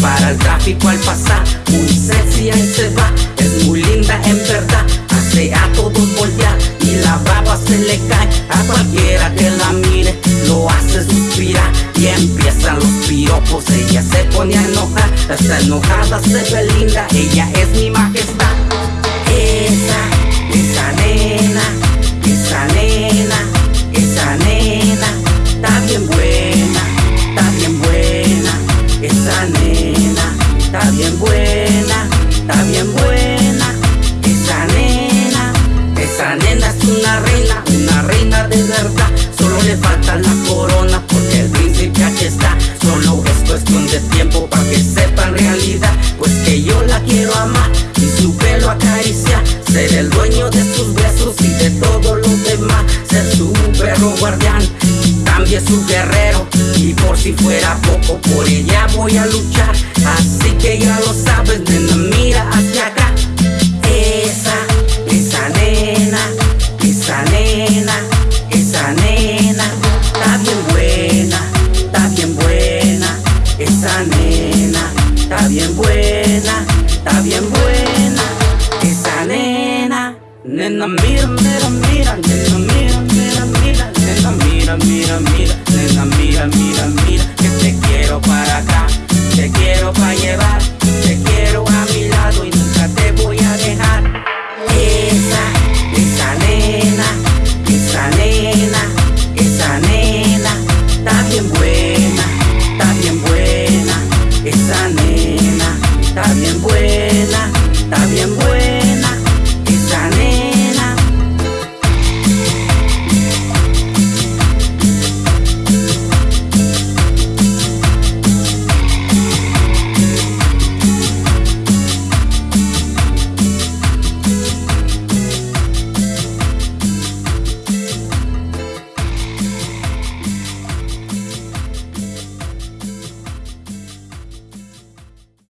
para el tráfico al pasar Muy sexy ahí se va, es muy linda en verdad Hace a todos voltear. Y la baba se le cae A cualquiera que la mire lo hace suspirar. Y empiezan los piropos, ella se pone a enojar. Está enojada, se ve linda, ella es mi majestad. Esa, esa nena, esa nena, esa nena Está bien buena, bien buena. Esa nena, esa nena es una reina, una reina de verdad. Solo le falta la corona porque el príncipe aquí está. Solo es cuestión de tiempo para que sepa en realidad. Pues que yo la quiero amar y su pelo acariciar Ser el dueño de sus besos y de todo lo demás. Ser su perro guardián, también su guerrero. Y por si fuera poco, por ella voy a luchar. Así que ya lo sabes, nena, mira Nena, mira, mira, mira, nena, mira, mira, mira, nena, mira, mira, mira, nena, mira, mira, mira, que te quiero para acá, te quiero para llevar, te quiero a mi lado y nunca te voy a dejar. Esa, esa nena, esa nena, esa nena, está bien buena, está bien buena, esa nena, está bien buena, está bien buena.